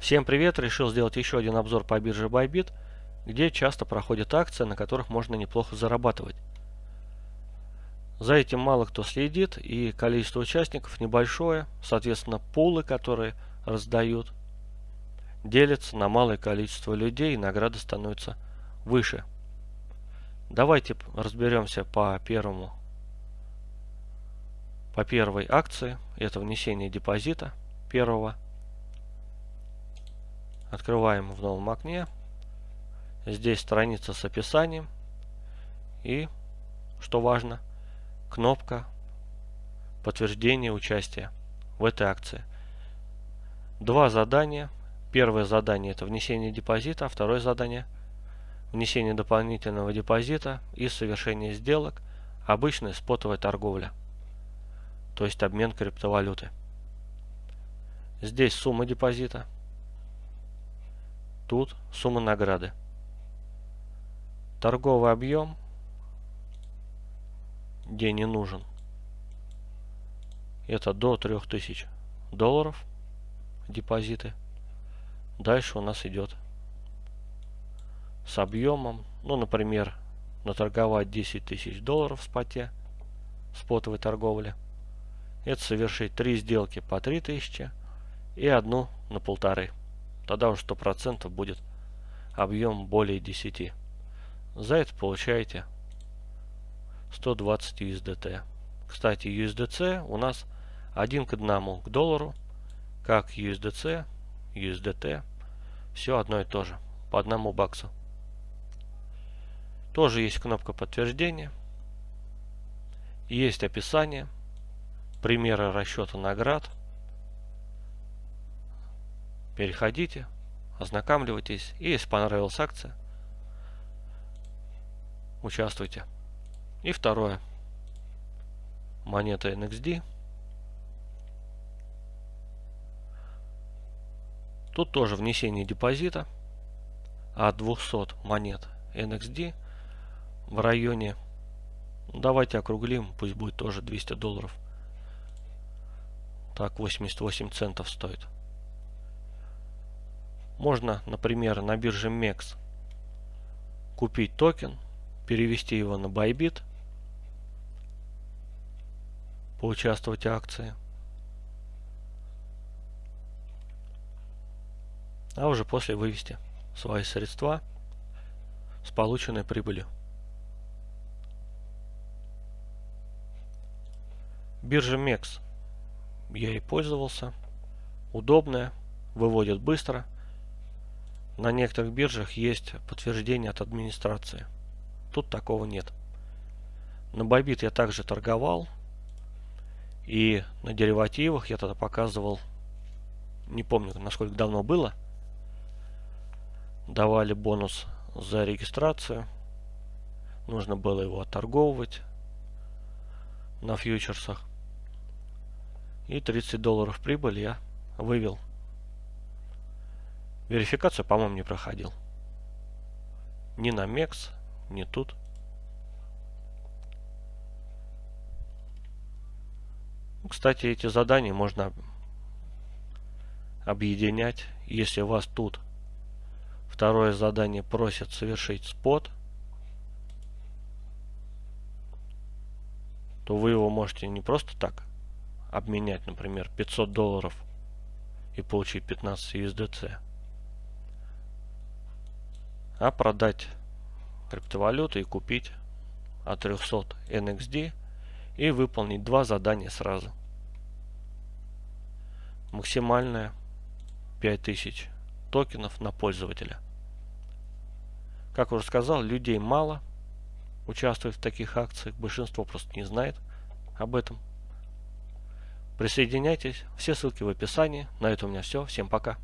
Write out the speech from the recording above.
Всем привет! Решил сделать еще один обзор по бирже Bybit, где часто проходят акции, на которых можно неплохо зарабатывать. За этим мало кто следит и количество участников небольшое, соответственно пулы, которые раздают, делятся на малое количество людей и награды становятся выше. Давайте разберемся по первому по первой акции. Это внесение депозита первого Открываем в новом окне. Здесь страница с описанием. И, что важно, кнопка подтверждения участия в этой акции. Два задания. Первое задание это внесение депозита, а второе задание внесение дополнительного депозита и совершение сделок. Обычная спотовая торговля, то есть обмен криптовалюты. Здесь сумма депозита Тут сумма награды. Торговый объем, где не нужен, это до 3000 долларов депозиты. Дальше у нас идет с объемом, ну, например, наторговать 10 тысяч долларов в споте, спотовой торговли. Это совершить три сделки по 3000 и одну на полторы тогда уж 100% будет объем более 10. За это получаете 120 USDT. Кстати, USDC у нас один к одному к доллару, как USDC, USDT, все одно и то же, по одному баксу. Тоже есть кнопка подтверждения, есть описание, примеры расчета наград – Переходите, ознакомливайтесь и если понравилась акция, участвуйте. И второе. Монета NXD. Тут тоже внесение депозита от 200 монет NXD в районе, давайте округлим, пусть будет тоже 200 долларов. Так, 88 центов стоит. Можно, например, на бирже MEX купить токен, перевести его на Bybit, поучаствовать в акции. А уже после вывести свои средства с полученной прибылью. Биржа MEX. Я и пользовался. Удобная, выводит быстро. На некоторых биржах есть подтверждение от администрации. Тут такого нет. На Bybit я также торговал. И на деривативах я тогда показывал, не помню, насколько давно было, давали бонус за регистрацию. Нужно было его отторговывать на фьючерсах. И 30 долларов прибыли я вывел Верификацию, по-моему, не проходил. Ни на MEX, ни тут. Кстати, эти задания можно объединять. Если вас тут второе задание просит совершить спот, то вы его можете не просто так обменять, например, 500 долларов и получить 15 USDC а продать криптовалюту и купить от 300 NXD и выполнить два задания сразу. Максимальное 5000 токенов на пользователя. Как уже сказал, людей мало участвует в таких акциях, большинство просто не знает об этом. Присоединяйтесь, все ссылки в описании. На этом у меня все. Всем пока.